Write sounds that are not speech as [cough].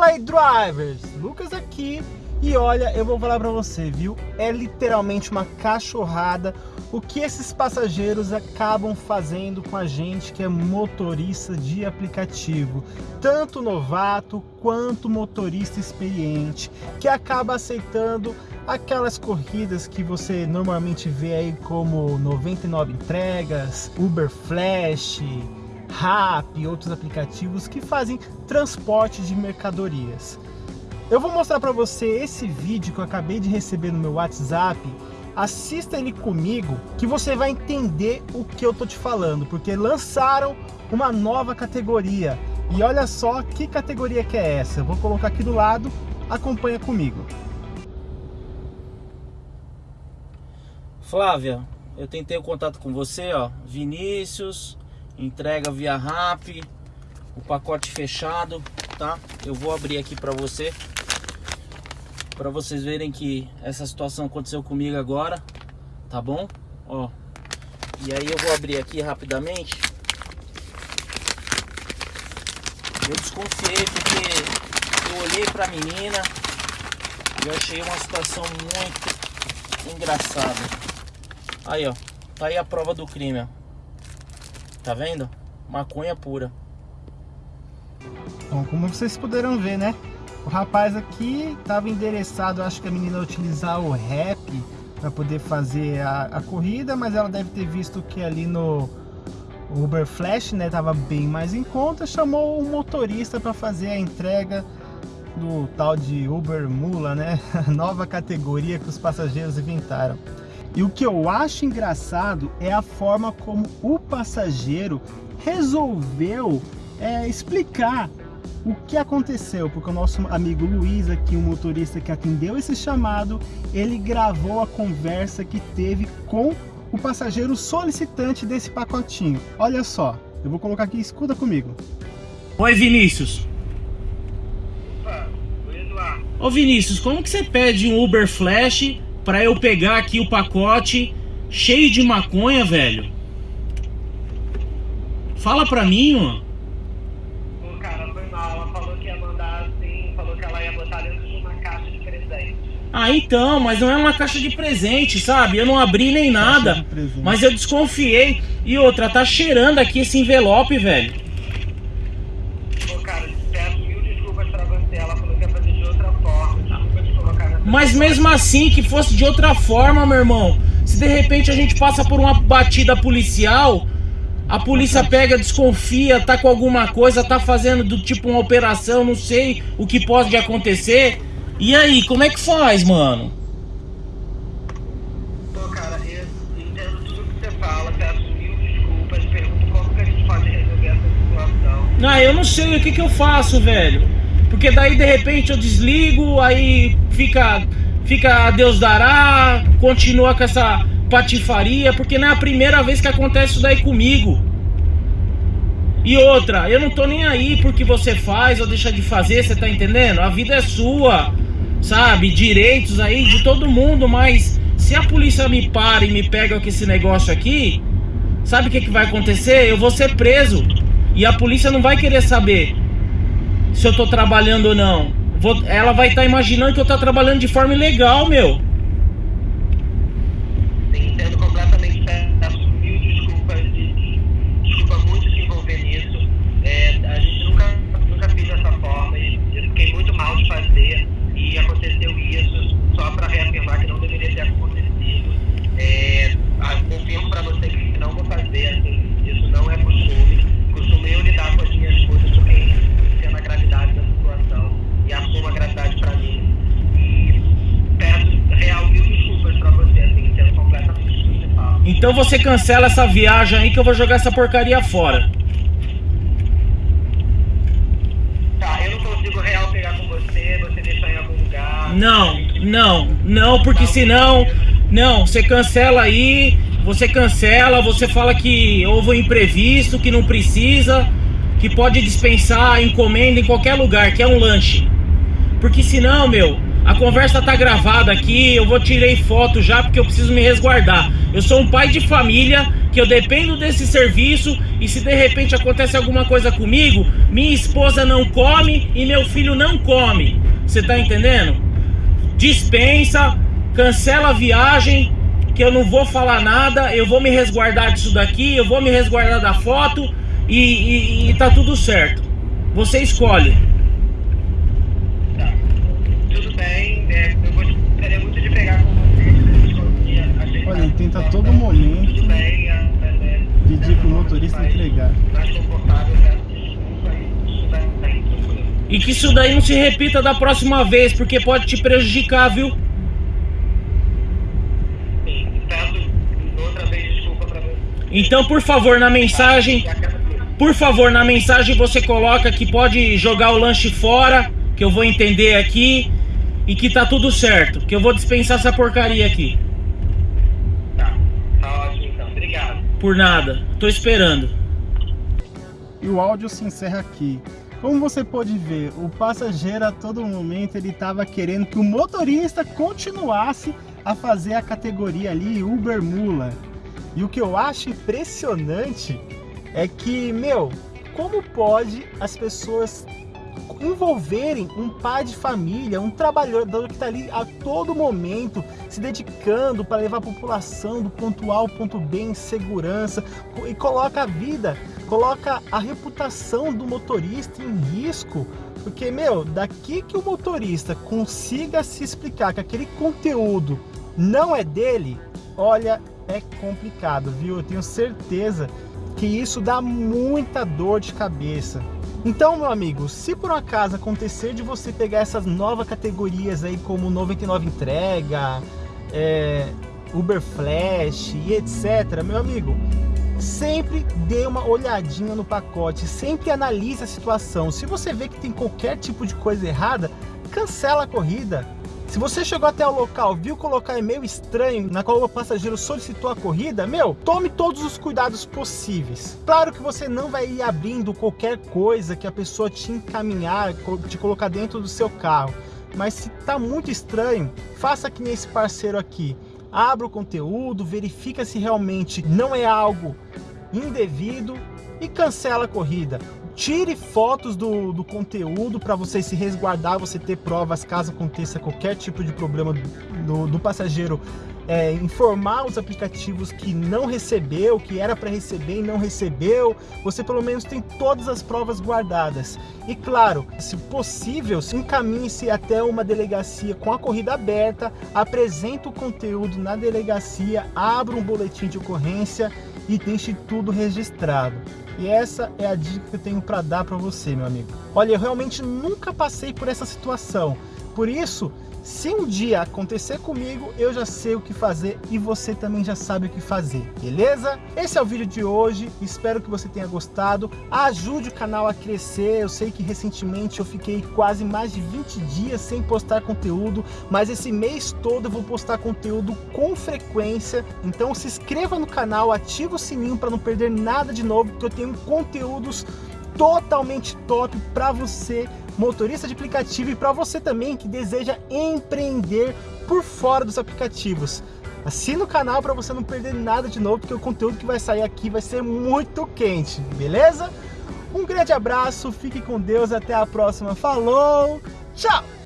Fala aí, drivers! Lucas aqui e olha, eu vou falar para você, viu? É literalmente uma cachorrada o que esses passageiros acabam fazendo com a gente que é motorista de aplicativo, tanto novato quanto motorista experiente, que acaba aceitando aquelas corridas que você normalmente vê aí como 99 entregas, Uber Flash, Rap e outros aplicativos que fazem transporte de mercadorias. Eu vou mostrar para você esse vídeo que eu acabei de receber no meu WhatsApp assista ele comigo que você vai entender o que eu tô te falando, porque lançaram uma nova categoria. E olha só que categoria que é essa. Eu vou colocar aqui do lado, acompanha comigo. Flávia, eu tentei o contato com você, ó. Vinícius, entrega via RAP, o pacote fechado, tá? Eu vou abrir aqui para você para vocês verem que essa situação aconteceu comigo agora, tá bom? Ó, e aí eu vou abrir aqui rapidamente. Eu desconfiei porque eu olhei para a menina e achei uma situação muito engraçada. Aí, ó, tá aí a prova do crime, ó. Tá vendo? Maconha pura. Bom, como vocês puderam ver, né? O rapaz aqui estava endereçado, acho que a menina utilizar o rap para poder fazer a, a, corrida, mas ela deve ter visto que ali no Uber Flash, né, tava bem mais em conta, chamou o motorista para fazer a entrega do tal de Uber Mula, né, [laughs] nova categoria que os passageiros inventaram. E o que eu acho engraçado é a forma como o passageiro resolveu é, explicar o que aconteceu, porque o nosso amigo Luiz aqui, o motorista que atendeu esse chamado, ele gravou a conversa que teve com o passageiro solicitante desse pacotinho. Olha só, eu vou colocar aqui, escuta comigo. Oi Vinícius. Opa, Ô Vinícius, como que você pede um Uber Flash para eu pegar aqui o pacote cheio de maconha, velho? Fala pra mim, ó. Ah, então, mas não é uma caixa de presente, sabe? Eu não abri nem nada, mas eu desconfiei. E outra, tá cheirando aqui esse envelope, velho. Pô, cara, peço mil desculpas pra você. Ela falou que ia fazer de outra forma. Desculpa te colocar nessa Mas mesmo assim, que fosse de outra forma, meu irmão. Se de repente a gente passa por uma batida policial, a polícia pega, desconfia, tá com alguma coisa, tá fazendo do tipo uma operação, não sei o que pode acontecer. E aí, como é que faz, mano? Pô, cara, eu entendo tudo que você fala, peço mil desculpas, pergunto como que a gente pode resolver essa situação. Ah, eu não sei o que que eu faço, velho. Porque daí, de repente, eu desligo, aí fica, fica a Deus dará, continua com essa patifaria, porque não é a primeira vez que acontece isso daí comigo. E outra, eu não tô nem aí porque você faz ou deixa de fazer, você tá entendendo? A vida é sua sabe, direitos aí de todo mundo, mas se a polícia me para e me pega com esse negócio aqui, sabe o que, que vai acontecer? Eu vou ser preso e a polícia não vai querer saber se eu tô trabalhando ou não. Vou, ela vai estar tá imaginando que eu tô trabalhando de forma ilegal, meu. Então você cancela essa viagem aí que eu vou jogar essa porcaria fora. Tá, eu não consigo real pegar com você, você deixar em algum lugar. Não, não, não, porque senão. Não, você cancela aí, você cancela, você fala que houve um imprevisto, que não precisa, que pode dispensar encomenda em qualquer lugar, que é um lanche. Porque senão, meu, a conversa tá gravada aqui, eu vou tirei foto já porque eu preciso me resguardar. Eu sou um pai de família que eu dependo desse serviço e se de repente acontece alguma coisa comigo, minha esposa não come e meu filho não come. Você tá entendendo? Dispensa, cancela a viagem, que eu não vou falar nada, eu vou me resguardar disso daqui, eu vou me resguardar da foto e, e, e tá tudo certo. Você escolhe. Tá. Tudo bem, é, eu gostaria muito de pegar com vocês. Olha, ele tenta a todo momento Tudo bem, é, é, pedir pro motorista entregar. mais confortável, peço desculpa e isso vai bem, tranquilo. E que isso daí não se repita da próxima vez, porque pode te prejudicar, viu? Sim, peço outra vez desculpa pra você. Então, por favor, na mensagem, por favor, na mensagem você coloca que pode jogar o lanche fora, que eu vou entender aqui e que tá tudo certo, que eu vou dispensar essa porcaria aqui. Tá, tá ótimo então, obrigado. Por nada. Tô esperando. E o áudio se encerra aqui. Como você pode ver, o passageiro a todo momento ele estava querendo que o motorista continuasse a fazer a categoria ali Uber Mula. E o que eu acho impressionante é que, meu, como pode as pessoas envolverem um pai de família, um trabalhador que está ali a todo momento se dedicando para levar a população do ponto A ao ponto B em segurança e coloca a vida, coloca a reputação do motorista em risco. Porque, meu, daqui que o motorista consiga se explicar que aquele conteúdo não é dele, olha, é complicado, viu? Eu tenho certeza que isso dá muita dor de cabeça. Então, meu amigo, se por acaso acontecer de você pegar essas novas categorias aí como 99 entrega, é, Uber Flash e etc, meu amigo, sempre dê uma olhadinha no pacote, sempre analise a situação. Se você vê que tem qualquer tipo de coisa errada, cancela a corrida. Se você chegou até o local, viu colocar e-mail estranho na qual o passageiro solicitou a corrida, meu, tome todos os cuidados possíveis. Claro que você não vai ir abrindo qualquer coisa que a pessoa te encaminhar, te colocar dentro do seu carro. Mas se tá muito estranho, faça que nem esse parceiro aqui. Abra o conteúdo, verifica se realmente não é algo indevido e cancela a corrida. Tire fotos do, do conteúdo para você se resguardar, você ter provas caso aconteça qualquer tipo de problema do, do passageiro. É, informar os aplicativos que não recebeu, que era para receber e não recebeu, você pelo menos tem todas as provas guardadas. E claro, se possível, encaminhe-se até uma delegacia com a corrida aberta, apresente o conteúdo na delegacia, abra um boletim de ocorrência e deixe tudo registrado. E essa é a dica que eu tenho para dar para você, meu amigo. Olha, eu realmente nunca passei por essa situação. Por isso, se um dia acontecer comigo, eu já sei o que fazer e você também já sabe o que fazer, beleza? Esse é o vídeo de hoje, espero que você tenha gostado. Ajude o canal a crescer, eu sei que recentemente eu fiquei quase mais de 20 dias sem postar conteúdo, mas esse mês todo eu vou postar conteúdo com frequência. Então se inscreva no canal, ativa o sininho para não perder nada de novo, porque eu tenho conteúdos totalmente top para você motorista de aplicativo e para você também que deseja empreender por fora dos aplicativos. Assina o canal para você não perder nada de novo, porque o conteúdo que vai sair aqui vai ser muito quente, beleza? Um grande abraço, fique com Deus, até a próxima. Falou, tchau!